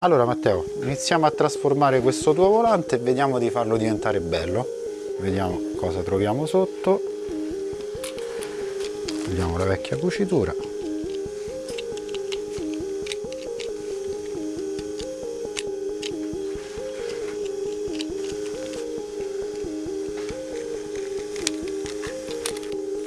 Allora Matteo, iniziamo a trasformare questo tuo volante e vediamo di farlo diventare bello. Vediamo cosa troviamo sotto. Vediamo la vecchia cucitura.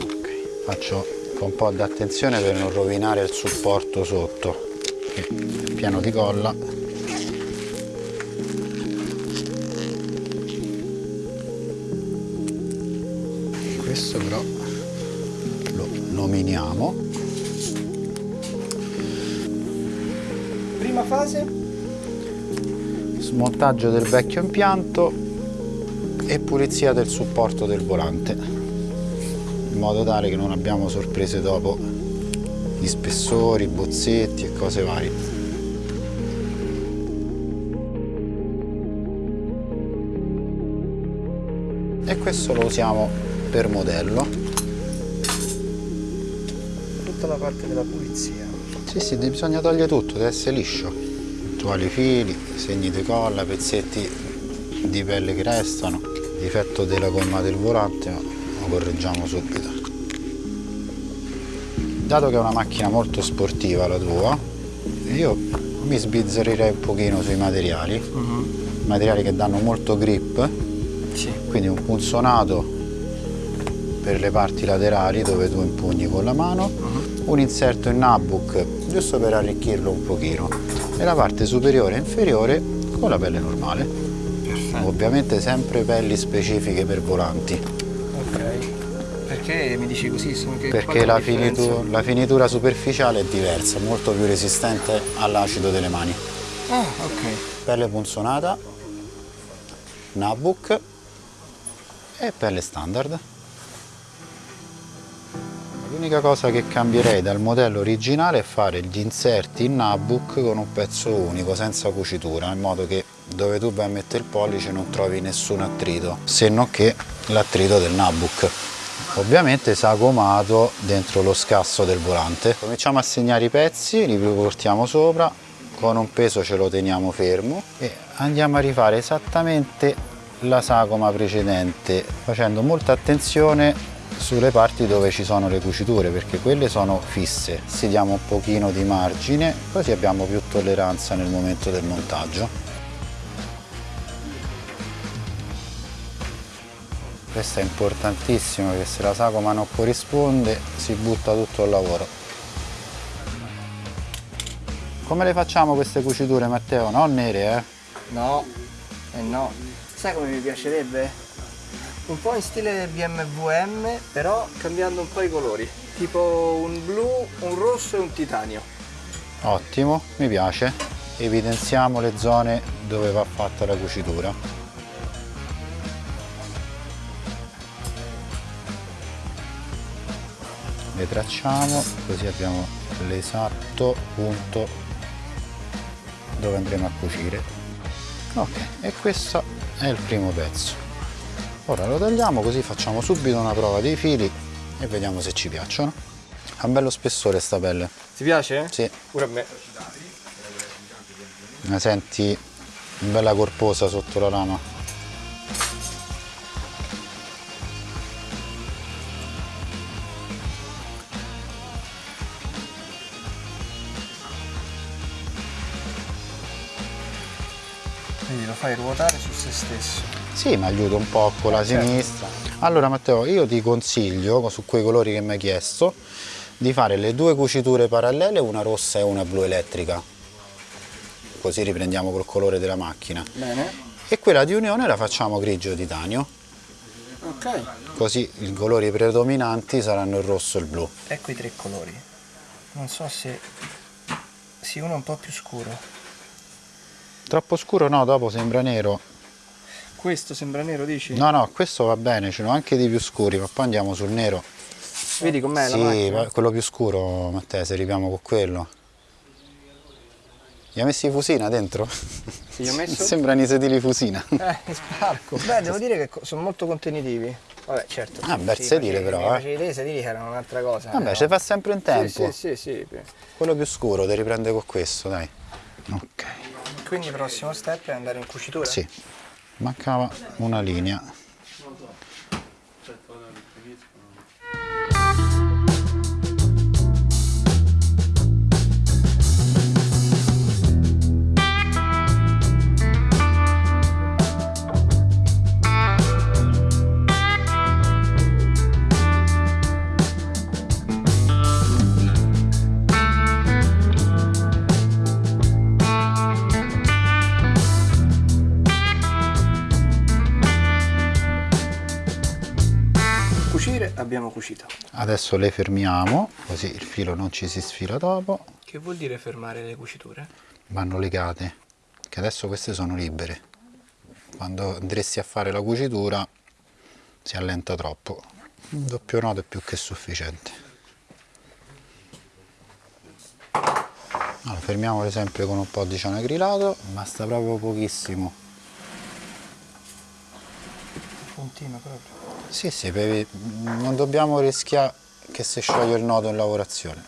Ok, Faccio un po' di attenzione per non rovinare il supporto sotto che è pieno di colla. Questo però lo nominiamo. Prima fase? smontaggio del vecchio impianto e pulizia del supporto del volante in modo tale che non abbiamo sorprese dopo di spessori, bozzetti e cose varie e questo lo usiamo per modello Tutta la parte della pulizia. Sì, sì, bisogna togliere tutto, deve essere liscio. Eventuali fili, segni di colla, pezzetti di pelle che restano, difetto della gomma del volante, lo correggiamo subito. Dato che è una macchina molto sportiva la tua, io mi sbizzarrirei un pochino sui materiali, materiali che danno molto grip, Sì. quindi un punzonato per le parti laterali dove tu impugni con la mano, un inserto in notebook giusto per arricchirlo un pochino e la parte superiore e inferiore con la pelle normale. Perfetto. Ovviamente sempre pelli specifiche per volanti. Perché mi dici così? Perché la, differenza? finitu- la finitura superficiale è diversa, molto più resistente all'acido delle mani. Ah, ok. Pelle punzonata, notebook e pelle standard. L'unica cosa che cambierei dal modello originale è fare gli inserti in notebook con un pezzo unico, senza cucitura, in modo che dove tu vai a mettere il pollice non trovi nessun attrito, se non che l'attrito del notebook. Ovviamente sagomato dentro lo scasso del volante. Cominciamo a segnare i pezzi, li portiamo sopra, con un peso ce lo teniamo fermo. E andiamo a rifare esattamente la sagoma precedente, facendo molta attenzione sulle parti dove ci sono le cuciture perché quelle sono fisse. Si diamo un pochino di margine così abbiamo più tolleranza nel momento del montaggio questo è importantissimo perché se la sagoma non corrisponde si butta tutto il lavoro come le facciamo queste cuciture Matteo? non nere eh? No. Eh no. Sai come mi piacerebbe? Un po' in stile BMW M, però cambiando un po' i colori. Tipo un blu, un rosso e un titanio. Ottimo, mi piace. Evidenziamo le zone dove va fatta la cucitura. Le tracciamo così abbiamo l'esatto punto dove andremo a cucire. Ok, e questo è il primo pezzo. Ora lo tagliamo così facciamo subito una prova dei fili e vediamo se ci piacciono. Ha un bello spessore sta pelle. Ti piace? Sì, Pure a me. la senti bella corposa sotto la lama. Quindi lo fai ruotare su se stesso. Sì, mi aiuta un po' con la Certo. sinistra. Allora Matteo, io ti consiglio, su quei colori che mi hai chiesto, di fare le due cuciture parallele, una rossa e una blu elettrica. Così riprendiamo col colore della macchina. Bene. E quella di unione la facciamo grigio titanio, Ok. così i colori predominanti saranno il rosso e il blu. Ecco i tre colori. Non so se... Sì, uno è un po' più scuro. Troppo scuro no, dopo sembra nero. Questo sembra nero, dici? No, no, questo va bene, ce n'ho anche di più scuri, ma poi andiamo sul nero. Vedi com'è la Sì, macchina? va- quello più scuro, Matteo, se ripiamo con quello. Gli ha messi Fusina dentro? Gli ho messo? Sembrano i sedili Fusina. Eh, sparco. Beh, devo dire che sono molto contenitivi. Vabbè, certo. Ah, bel sì, sedile facevi- però, eh. te, i sedili che erano un'altra cosa. Vabbè, eh, ci no? fa sempre in tempo. Sì, sì, sì, sì. Quello più scuro, ti riprende con questo, dai. Ok. Quindi il prossimo step è andare in cucitura? Sì, mancava una linea. Cucire abbiamo cucito. Adesso le fermiamo, così il filo non ci si sfila dopo. Che vuol dire fermare le cuciture? Vanno legate, che adesso queste sono libere. Quando andresti a fare la cucitura si allenta troppo. Un doppio nodo è più che sufficiente. Allora, fermiamole sempre con un po' di cianacrilato, basta proprio pochissimo. Puntino proprio. Sì, sì, per- non dobbiamo rischiare che si scioglie il nodo in lavorazione.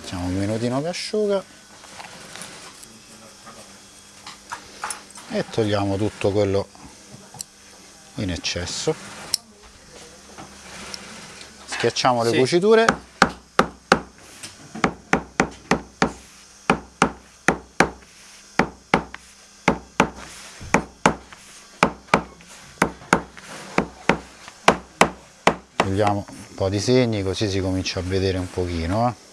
Facciamo un minutino che asciuga e togliamo tutto quello in eccesso. Schiacciamo le Sì. cuciture togliamo un po' di segni così si comincia a vedere un pochino eh.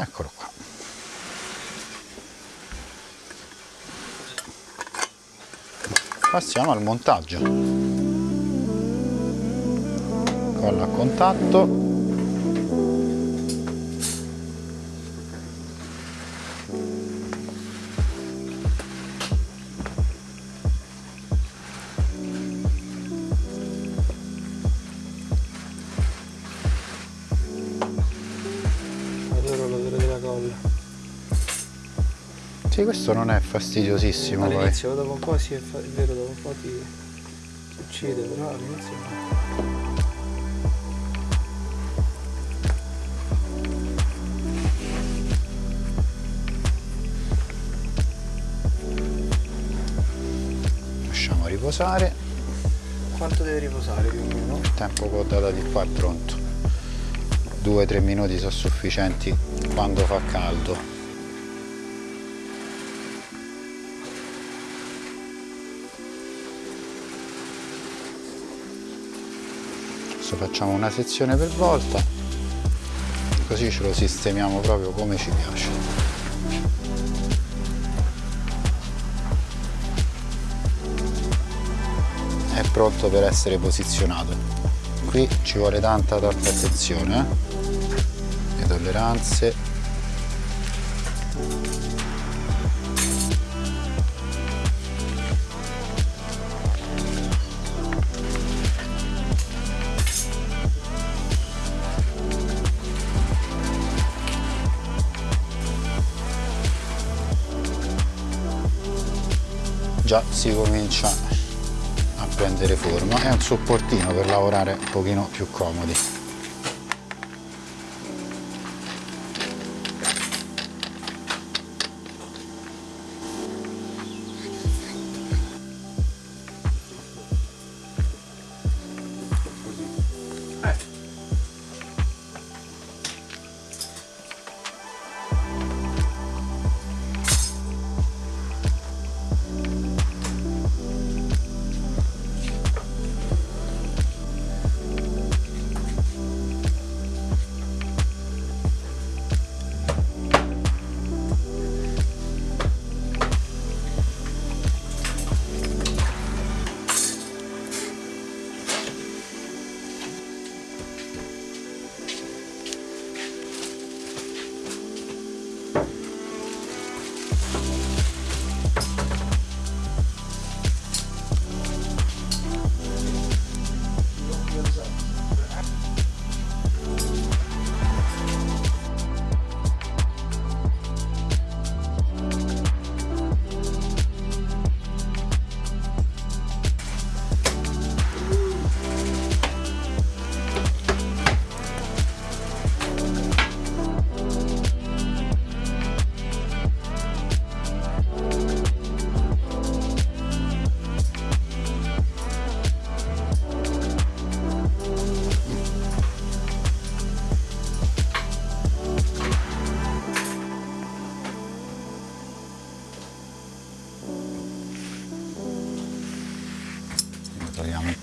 eccolo qua. Passiamo al montaggio. Colla a contatto questo non è fastidiosissimo. All'inizio dopo un po' sì, è, è vero, dopo un po' ti, ti uccide, però all'inizio no. Lasciamo riposare. Quanto deve riposare più o meno? Il tempo che ho dato di qua è pronto. 2-3 minuti sono sufficienti quando fa caldo. Adesso facciamo una sezione per volta, così ce lo sistemiamo proprio come ci piace. È pronto per essere posizionato. Qui ci vuole tanta tanta attenzione, eh? le tolleranze. Già si comincia a prendere forma, è un supportino per lavorare un pochino più comodi.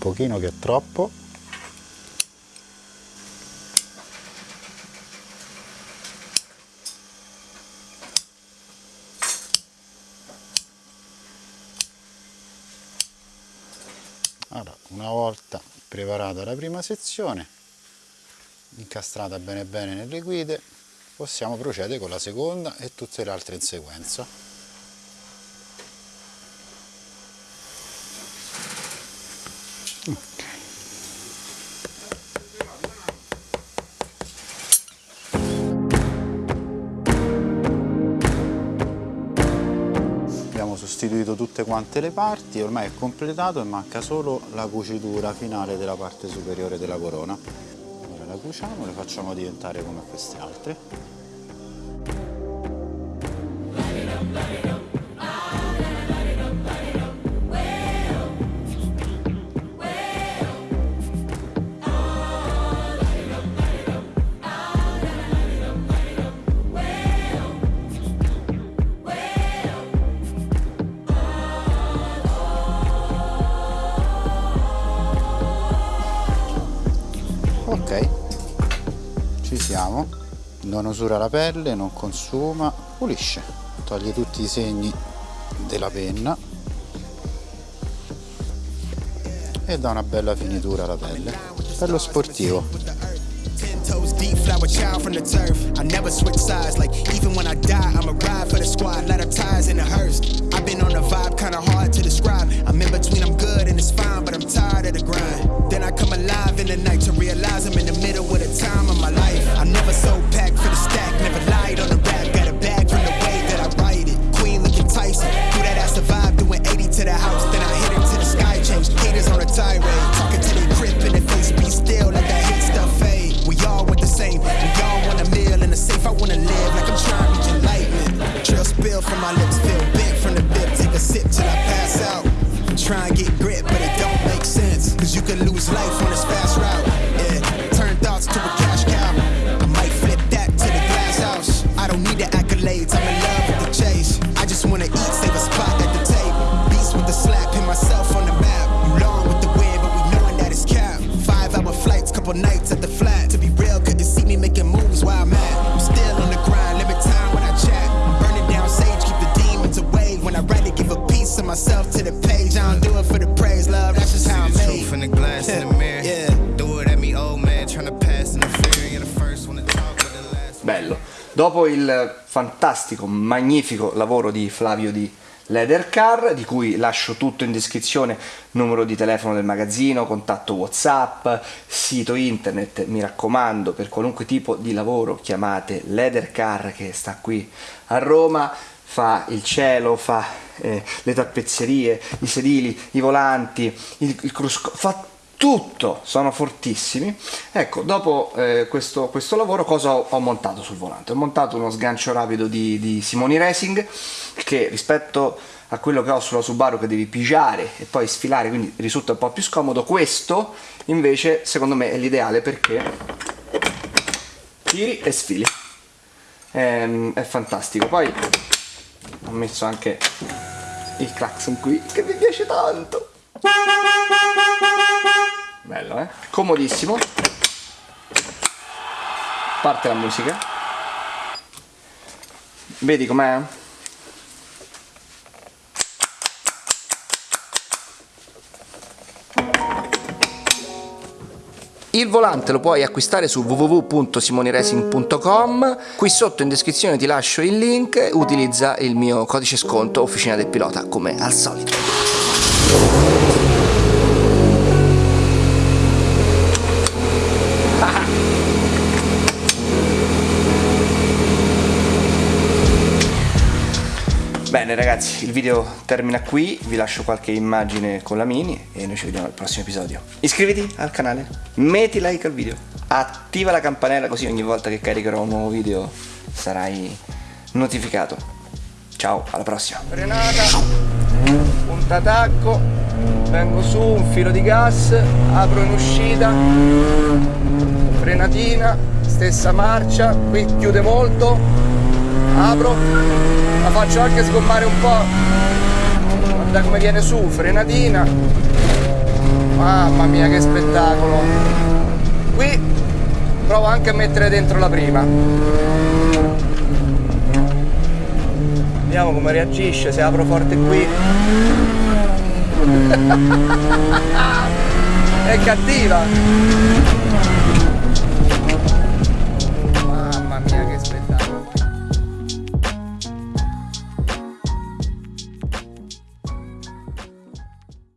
Pochino che è troppo. Allora, una volta preparata la prima sezione incastrata bene bene nelle guide possiamo procedere con la seconda e tutte le altre in sequenza abbiamo sostituito tutte quante le parti ormai è completato e manca solo la cucitura finale della parte superiore della corona. Ora la cuciamo le facciamo diventare come queste altre non usura la pelle non consuma pulisce toglie tutti i segni della penna e dà una bella finitura alla pelle bello sportivo toes deep, flower child from the turf. I never switch sides, like even when I die, I'm a ride for the squad, let her ties in the hearse. I've been on a vibe, kinda hard to describe. I'm in between, I'm good and it's fine, but I'm tired of the grind. Then I come alive in the night to realize I'm in the middle of the time il fantastico, magnifico lavoro di Flavio di Leather Car, di cui lascio tutto in descrizione, numero di telefono del magazzino, contatto Whatsapp, sito internet, mi raccomando, per qualunque tipo di lavoro chiamate Leather Car che sta qui a Roma, fa il cielo, fa eh, le tappezzerie, i sedili, i volanti, il, il crusco, fa tutto, sono fortissimi. Ecco, dopo eh, questo, questo lavoro cosa ho, ho montato sul volante? Ho montato uno sgancio rapido di, di Simoni Racing che rispetto a quello che ho sulla Subaru che devi pigiare e poi sfilare, quindi risulta un po' più scomodo, questo invece secondo me è l'ideale perché tiri e sfili. Ehm, è fantastico. Poi ho messo anche il clacson qui che mi piace tanto. Bello, eh? Comodissimo. Parte la musica. Vedi com'è? Il volante lo puoi acquistare su www.simoniracing.com. Qui sotto in descrizione ti lascio il link. Utilizza il mio codice sconto Officina del Pilota come al solito. Ragazzi, il video termina qui, vi lascio qualche immagine con la mini e noi ci vediamo al prossimo episodio. Iscriviti al canale, metti like al video, attiva la campanella così ogni volta che caricherò un nuovo video sarai notificato. Ciao, alla prossima. Frenata, punta tacco, vengo su, un filo di gas, apro in uscita, frenatina, stessa marcia, qui chiude molto, apro, la faccio anche sgommare un po', guarda come viene su, frenatina, Mamma mia che spettacolo! Qui provo anche a mettere dentro la prima. Vediamo come reagisce, se apro forte qui. È cattiva!